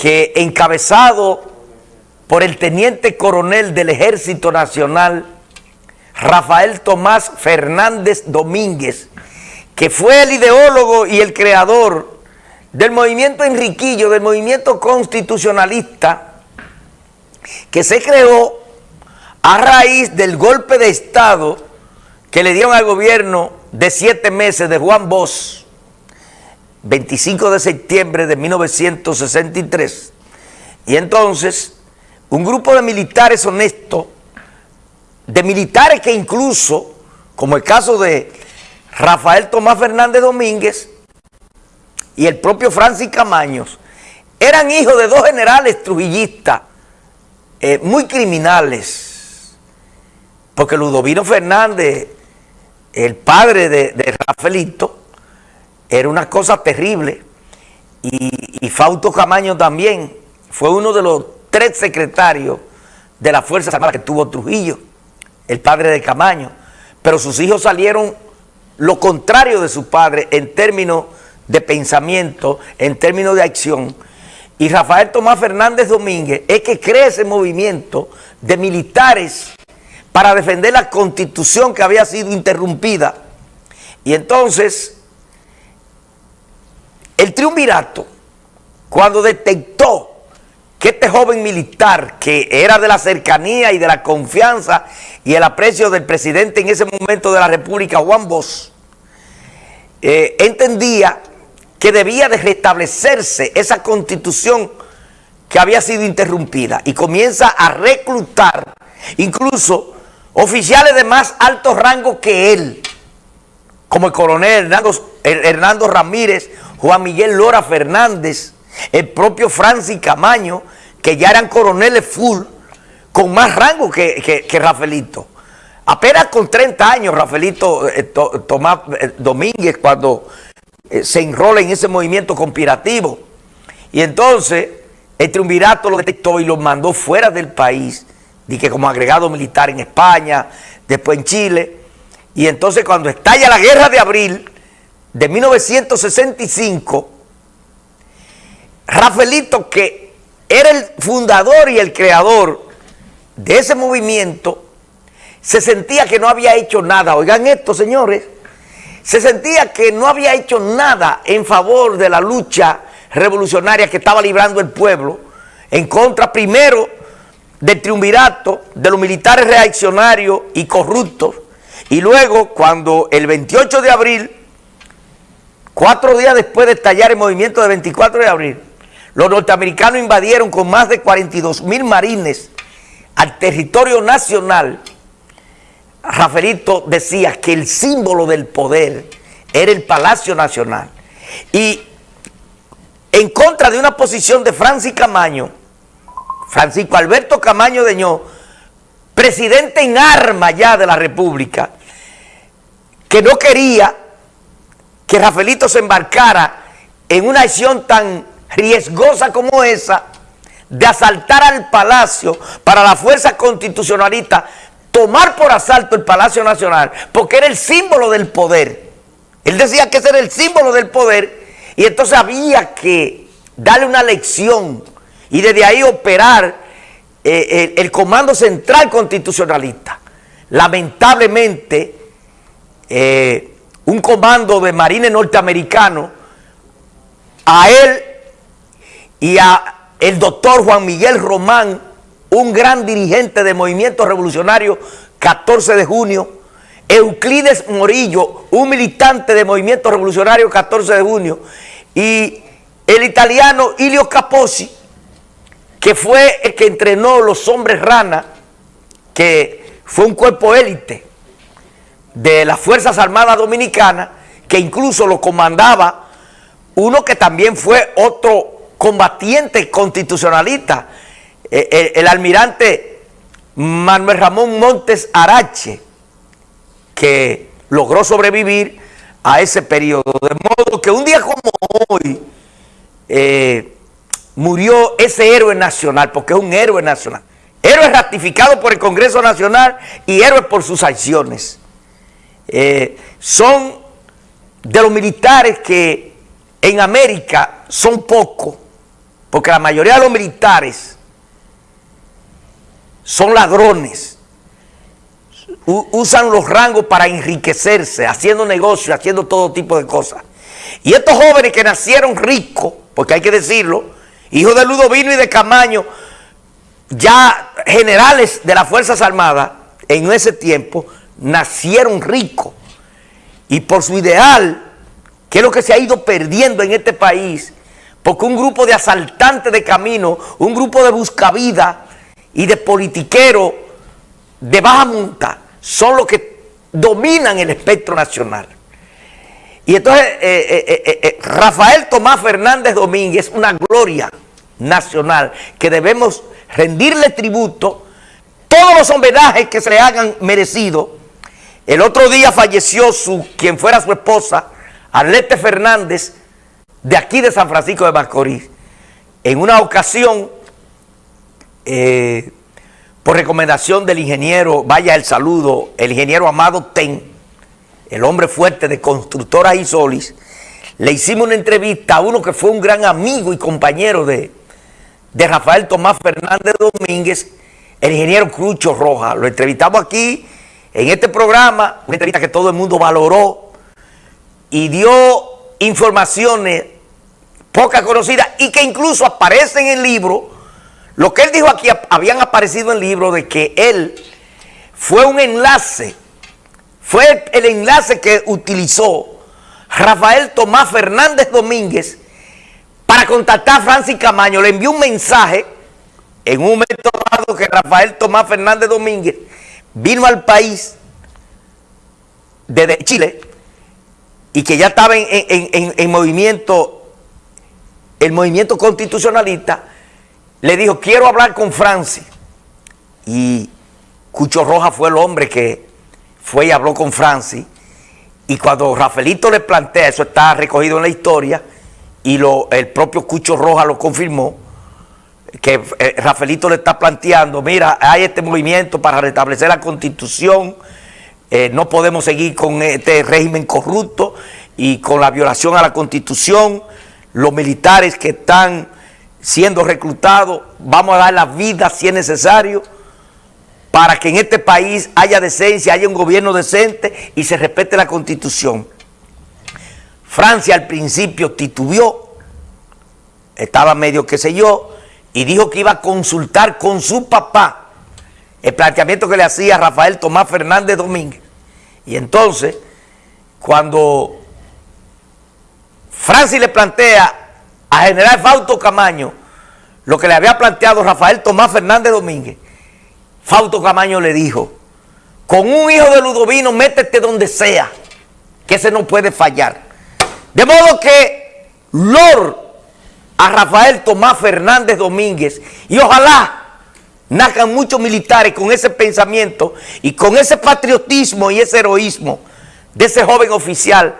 que encabezado por el teniente coronel del Ejército Nacional, Rafael Tomás Fernández Domínguez, que fue el ideólogo y el creador del movimiento Enriquillo, del movimiento constitucionalista, que se creó a raíz del golpe de Estado que le dieron al gobierno de siete meses de Juan Bosch, 25 de septiembre de 1963. Y entonces, un grupo de militares honestos, de militares que incluso, como el caso de Rafael Tomás Fernández Domínguez y el propio Francis Camaños, eran hijos de dos generales trujillistas eh, muy criminales, porque Ludovino Fernández, el padre de, de Rafaelito, era una cosa terrible, y, Fausto Camaño también fue uno de los tres secretarios de la Fuerza Armada que tuvo Trujillo, el padre de Camaño, pero sus hijos salieron lo contrario de su padre en términos de pensamiento, en términos de acción, y Rafael Tomás Fernández Domínguez es que crea ese movimiento de militares para defender la constitución que había sido interrumpida. Y entonces, el triunvirato, cuando detectó que este joven militar, que era de la cercanía y de la confianza y el aprecio del presidente en ese momento de la República, Juan Bosch, eh, entendía que debía de restablecerse esa constitución que había sido interrumpida y comienza a reclutar incluso oficiales de más alto rango que él, como el coronel Hernando, Hernando Ramírez, Juan Miguel Lora Fernández, el propio Francis Camaño, que ya eran coroneles full, con más rango que, que, Rafaelito. Apenas con 30 años, Rafaelito eh, Tomás eh, Domínguez, cuando eh, se enrola en ese movimiento conspirativo. Y entonces el triunvirato lo detectó y lo mandó fuera del país, que como agregado militar en España, después en Chile. Y entonces cuando estalla la guerra de abril de 1965, Rafaelito, que era el fundador y el creador de ese movimiento, se sentía que no había hecho nada. Oigan esto, señores, se sentía que no había hecho nada en favor de la lucha revolucionaria que estaba librando el pueblo, en contra primero del triunvirato, de los militares reaccionarios y corruptos, y luego cuando el 28 de abril, cuatro días después de estallar el movimiento del 24 de abril, los norteamericanos invadieron con más de 42 mil marines al territorio nacional Rafaelito decía que el símbolo del poder era el Palacio Nacional. Y en contra de una posición de Francis Camaño, Francisco Alberto Camaño Deñó, presidente en arma ya de la República, que no quería que Rafaelito se embarcara en una acción tan riesgosa como esa, de asaltar al palacio para la fuerza constitucionalista tomar por asalto el Palacio Nacional porque era el símbolo del poder. Él decía que ese era el símbolo del poder y entonces había que darle una lección y desde ahí operar eh, el, Comando Central Constitucionalista. Lamentablemente, eh, un comando de marines norteamericano, a él y a el doctor Juan Miguel Román, un gran dirigente del movimiento revolucionario 14 de junio, Euclides Morillo, un militante del movimiento revolucionario 14 de junio, y el italiano Ilio Capozzi, que fue el que entrenó los hombres rana, que fue un cuerpo élite de las Fuerzas Armadas Dominicanas, que incluso lo comandaba uno que también fue otro combatiente constitucionalista, eh, el, almirante Manuel Ramón Montes Arache, que logró sobrevivir a ese periodo. De modo que un día como hoy eh, murió ese héroe nacional, porque es un héroe nacional. Héroe ratificado por el Congreso Nacional y héroe por sus acciones. Eh, son de los militares que en América son pocos porque la mayoría de los militares son ladrones, usan los rangos para enriquecerse, haciendo negocios, haciendo todo tipo de cosas. Y estos jóvenes que nacieron ricos, porque hay que decirlo, hijos de Ludovino y de Camaño, ya generales de las Fuerzas Armadas, en ese tiempo, nacieron ricos. Y por su ideal, que es lo que se ha ido perdiendo en este país, porque un grupo de asaltantes de camino, un grupo de buscavida y de politiqueros de baja monta, son los que dominan el espectro nacional. Y entonces eh, eh, eh, Rafael Tomás Fernández Domínguez una gloria nacional que debemos rendirle tributo, todos los homenajes que se le hagan merecido. El otro día falleció su, quien fuera su esposa, Arlete Fernández, de aquí de San Francisco de Macorís. En una ocasión, por recomendación del ingeniero, vaya el saludo, el ingeniero Amado Ten, el hombre fuerte de Constructora Isolis, le hicimos una entrevista a uno que fue un gran amigo y compañero de, de Rafael Tomás Fernández Domínguez, el ingeniero Crucho Roja. Lo entrevistamos aquí en este programa, una entrevista que todo el mundo valoró y dio informaciones pocas conocidas y que incluso aparecen en el libro. Lo que él dijo aquí habían aparecido en el libro de que él fue un enlace, fue el enlace que utilizó Rafael Tomás Fernández Domínguez para contactar a Francis Camaño, le envió un mensaje en un momento dado que Rafael Tomás Fernández Domínguez vino al país desde Chile y que ya estaba en, movimiento, el movimiento constitucionalista, le dijo, quiero hablar con Francis. Y Cucho Roja fue el hombre que fue y habló con Francis. Y cuando Rafaelito le plantea, eso está recogido en la historia, y lo, el propio Cucho Roja lo confirmó, que eh, Rafaelito le está planteando, mira, hay este movimiento para restablecer la constitución, eh, no podemos seguir con este régimen corrupto y con la violación a la constitución, los militares que están siendo reclutados, vamos a dar la vida si es necesario, para que en este país haya decencia, haya un gobierno decente y se respete la constitución. Francia al principio titubió, estaba medio qué sé yo, y dijo que iba a consultar con su papá el planteamiento que le hacía Rafael Tomás Fernández Domínguez. Y entonces, cuando Francis le plantea a General Fausto Camaño lo que le había planteado Rafael Tomás Fernández Domínguez, Fausto Camaño le dijo, con un hijo de Ludovino métete donde sea, que ese no puede fallar. De modo que Lord a Rafael Tomás Fernández Domínguez. Y ojalá nazcan muchos militares con ese pensamiento y con ese patriotismo y ese heroísmo de ese joven oficial